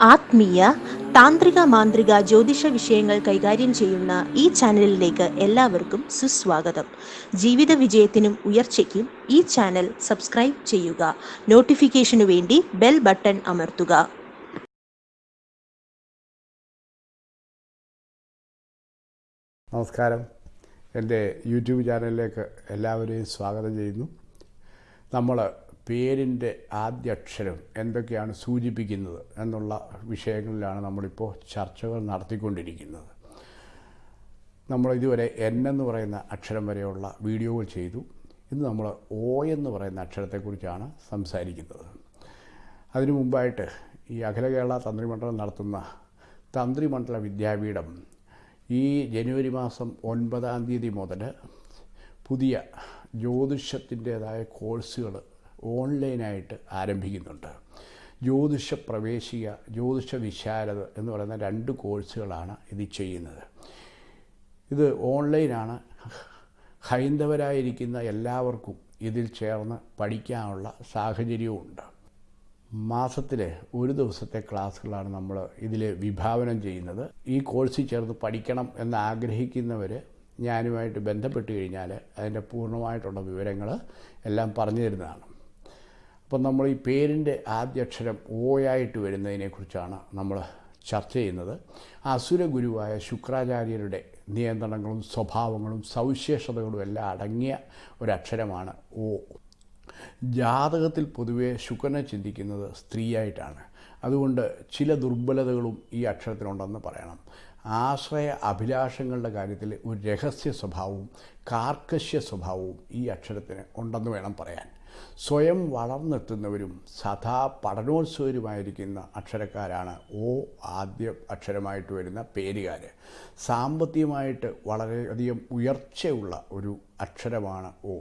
ആത്മീയ താന്ത്രിക മാന്ത്രിക ജ്യോതിഷ വിഷയങ്ങൾ കൈകാര്യം ചെയ്യുന്ന ഈ ചാനലിലേക്ക് എല്ലാവർക്കും സുസ്വാഗതം. ജീവിത വിജയത്തിനും ഉയർച്ചയ്ക്കും ഈ ചാനൽ സബ്സ്ക്രൈബ് ചെയ്യുക. നോട്ടിഫിക്കേഷനു വേണ്ടി ബെൽ ബട്ടൺ അമർത്തുക. നമസ്കാരം. എന്റെ യൂട്യൂബ് ചാനലിലേക്ക് എല്ലാവരെയും സ്വാഗതം ചെയ്യുന്നു. നമ്മൾ പേരിന്റെ ആദ്യ അക്ഷരം എന്തൊക്കെയാണ് സൂചിപ്പിക്കുന്നത് എന്നുള്ള വിഷയങ്ങളിലാണ് നമ്മളിപ്പോൾ ചർച്ചകൾ നടത്തിക്കൊണ്ടിരിക്കുന്നത്. നമ്മൾ ഇതുവരെ എൻ എന്ന് പറയുന്ന അക്ഷരം വരെയുള്ള വീഡിയോകൾ ചെയ്തു. ഇന്ന് നമ്മൾ ഒ എന്ന് പറയുന്ന അക്ഷരത്തെക്കുറിച്ചാണ് സംസാരിക്കുന്നത്. അതിനു മുമ്പായിട്ട് ഈ അഖില കേരള തന്ത്രിമണ്ഡലം നടത്തുന്ന തന്ത്രിമണ്ഡല വിദ്യാപീഠം ഈ ജനുവരി മാസം ഒൻപതാം തീയതി മുതൽ പുതിയ ജ്യോതിഷത്തിന്റേതായ കോഴ്സുകൾ ഓൺലൈനായിട്ട് ആരംഭിക്കുന്നുണ്ട്. ജ്യോതിഷ പ്രവേശിക ജ്യോതിഷ വിശാരദ എന്ന് പറയുന്ന രണ്ട് കോഴ്സുകളാണ് ഇത് ചെയ്യുന്നത്. ഇത് ഓൺലൈനാണ്. ഹൈന്ദവരായിരിക്കുന്ന എല്ലാവർക്കും ഇതിൽ ചേർന്ന് പഠിക്കാനുള്ള സാഹചര്യവുമുണ്ട്. മാസത്തിൽ ഒരു ദിവസത്തെ ക്ലാസ്സുകളാണ് നമ്മൾ ഇതിൽ വിഭാവനം ചെയ്യുന്നത്. ഈ കോഴ്സിൽ ചേർന്ന് പഠിക്കണം എന്ന് ആഗ്രഹിക്കുന്നവർ ഞാനുമായിട്ട് ബന്ധപ്പെട്ട് കഴിഞ്ഞാൽ അതിന്റെ പൂർണമായിട്ടുള്ള വിവരങ്ങൾ എല്ലാം പറഞ്ഞു തരുന്നതാണ്. അപ്പം നമ്മൾ ഈ പേരിന്റെ ആദ്യ അക്ഷരം ഓയായിട്ട് വരുന്നതിനെക്കുറിച്ചാണ് നമ്മൾ ചർച്ച ചെയ്യുന്നത്. അസുര ഗുരുവായ ശുക്രാചാര്യരുടെ നിയന്ത്രണങ്ങളും സ്വഭാവങ്ങളും സവിശേഷതകളും എല്ലാം അടങ്ങിയ ഒരക്ഷരമാണ് ഓ. ജാതകത്തിൽ പൊതുവെ ശുക്രനെ ചിന്തിക്കുന്നത് സ്ത്രീയായിട്ടാണ്. അതുകൊണ്ട് ചില ദുർബലതകളും ഈ അക്ഷരത്തിനുണ്ടെന്ന് പറയണം. ആശ്രയ അഭിലാഷങ്ങളുടെ കാര്യത്തിൽ ഒരു രഹസ്യ സ്വഭാവവും കാർക്കശ്യ സ്വഭാവവും ഈ അക്ഷരത്തിന് ഉണ്ടെന്ന് വേണം പറയാൻ. സ്വയം വളർന്നെത്തുന്നവരും സദാ പഠനോത്സവരുമായിരിക്കുന്ന അക്ഷരക്കാരാണ് ഓ ആദ്യ അക്ഷരമായിട്ട് വരുന്ന പേരുകാർ സാമ്പത്തികമായിട്ട് വളരെയധികം ഉയർച്ചയുള്ള ഒരു അക്ഷരമാണ് ഓ.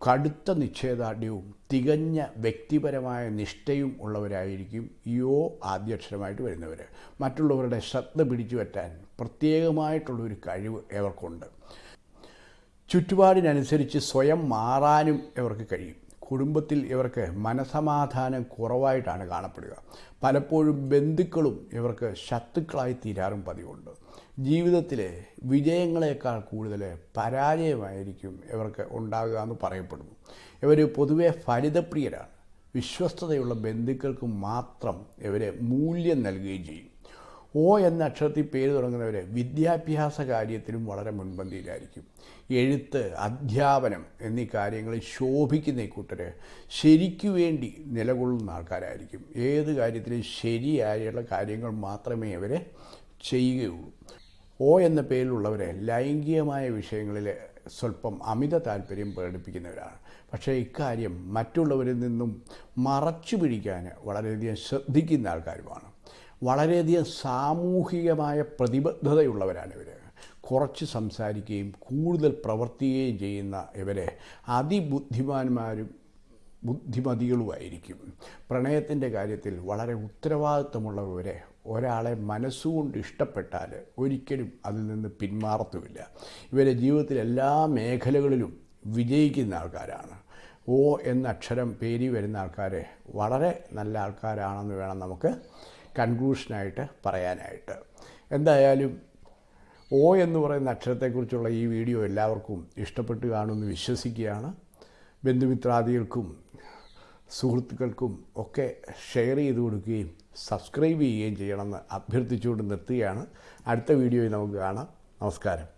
കടുത്ത നിശ്ചയദാർഢ്യവും തികഞ്ഞ വ്യക്തിപരമായ നിഷ്ഠയും ഉള്ളവരായിരിക്കും യോ ആദ്യക്ഷരമായിട്ട് വരുന്നവർ മറ്റുള്ളവരുടെ ശ്രദ്ധ പിടിച്ചു പറ്റാൻ പ്രത്യേകമായിട്ടുള്ളൊരു കഴിവ് ഇവർക്കുണ്ട് ചുറ്റുപാടിനനുസരിച്ച് സ്വയം മാറാനും ഇവർക്ക് കഴിയും. കുടുംബത്തിൽ ഇവർക്ക് മനസമാധാനം കുറവായിട്ടാണ് കാണപ്പെടുക. പലപ്പോഴും ബന്ധുക്കളും ഇവർക്ക് ശത്രുക്കളായി തീരാറും പതിവുണ്ട്. ജീവിതത്തിലെ വിജയങ്ങളെക്കാൾ കൂടുതൽ പരാജയമായിരിക്കും ഇവർക്ക് ഉണ്ടാകുക എന്ന് പറയപ്പെടുന്നു. ഇവർ പൊതുവെ ഫലിതപ്രിയരാണ്. വിശ്വസ്തതയുള്ള ബന്ധുക്കൾക്ക് മാത്രം ഇവരെ മൂല്യം നൽകുകയും ചെയ്യും. ഓ എന്ന അക്ഷരത്തിൽ പേര് തുടങ്ങുന്നവർ വിദ്യാഭ്യാസ കാര്യത്തിലും വളരെ മുൻപന്തിയിലായിരിക്കും. എഴുത്ത് അധ്യാപനം എന്നീ കാര്യങ്ങളിൽ ശോഭിക്കുന്ന ഈ കൂട്ടർ ശരിക്കു വേണ്ടി നിലകൊള്ളുന്ന ആൾക്കാരായിരിക്കും. ഏത് കാര്യത്തിലും ശരിയായുള്ള കാര്യങ്ങൾ മാത്രമേ അവർ ചെയ്യുകയുള്ളൂ. ഓ എന്ന പേരിലുള്ളവരെ ലൈംഗികമായ വിഷയങ്ങളിൽ സ്വല്പം അമിത താല്പര്യം പ്രകടിപ്പിക്കുന്നവരാണ്. പക്ഷേ ഇക്കാര്യം മറ്റുള്ളവരിൽ നിന്നും മറച്ചു പിടിക്കാൻ വളരെയധികം ശ്രദ്ധിക്കുന്ന ആൾക്കാരുമാണ്. വളരെയധികം സാമൂഹികമായ പ്രതിബദ്ധതയുള്ളവരാണ് ഇവർ കുറച്ച് സംസാരിക്കുകയും കൂടുതൽ പ്രവർത്തിക്കുകയും ചെയ്യുന്ന ഇവരെ അതിബുദ്ധിമാന്മാരും ബുദ്ധിമതികളുമായിരിക്കും. പ്രണയത്തിന്റെ കാര്യത്തിൽ വളരെ ഉത്തരവാദിത്വമുള്ളവരെ ഒരാളെ മനസ്സുകൊണ്ട് ഇഷ്ടപ്പെട്ടാൽ ഒരിക്കലും അതിൽ നിന്ന് പിന്മാറത്തുമില്ല. ഇവരെ ജീവിതത്തിൽ എല്ലാ മേഖലകളിലും വിജയിക്കുന്ന ആൾക്കാരാണ്. ഓ എന്ന അക്ഷരം പേരി വരുന്ന ആൾക്കാരെ വളരെ നല്ല ആൾക്കാരാണെന്ന് വേണം നമുക്ക് കൺക്ലൂഷനായിട്ട് പറയാനായിട്ട്. എന്തായാലും ഓ എന്ന് പറയുന്ന അക്ഷരത്തെക്കുറിച്ചുള്ള ഈ വീഡിയോ എല്ലാവർക്കും ഇഷ്ടപ്പെട്ടു കാണുമെന്ന് വിശ്വസിക്കുകയാണ്. ബന്ധുമിത്രാദികൾക്കും സുഹൃത്തുക്കൾക്കും ഒക്കെ ഷെയർ ചെയ്ത് കൊടുക്കുകയും സബ്സ്ക്രൈബ് ചെയ്യുകയും ചെയ്യണമെന്ന് അഭ്യർത്ഥിച്ചുകൊണ്ട് നിർത്തുകയാണ്. അടുത്ത വീഡിയോയിൽ നമുക്ക് കാണാം. നമസ്കാരം.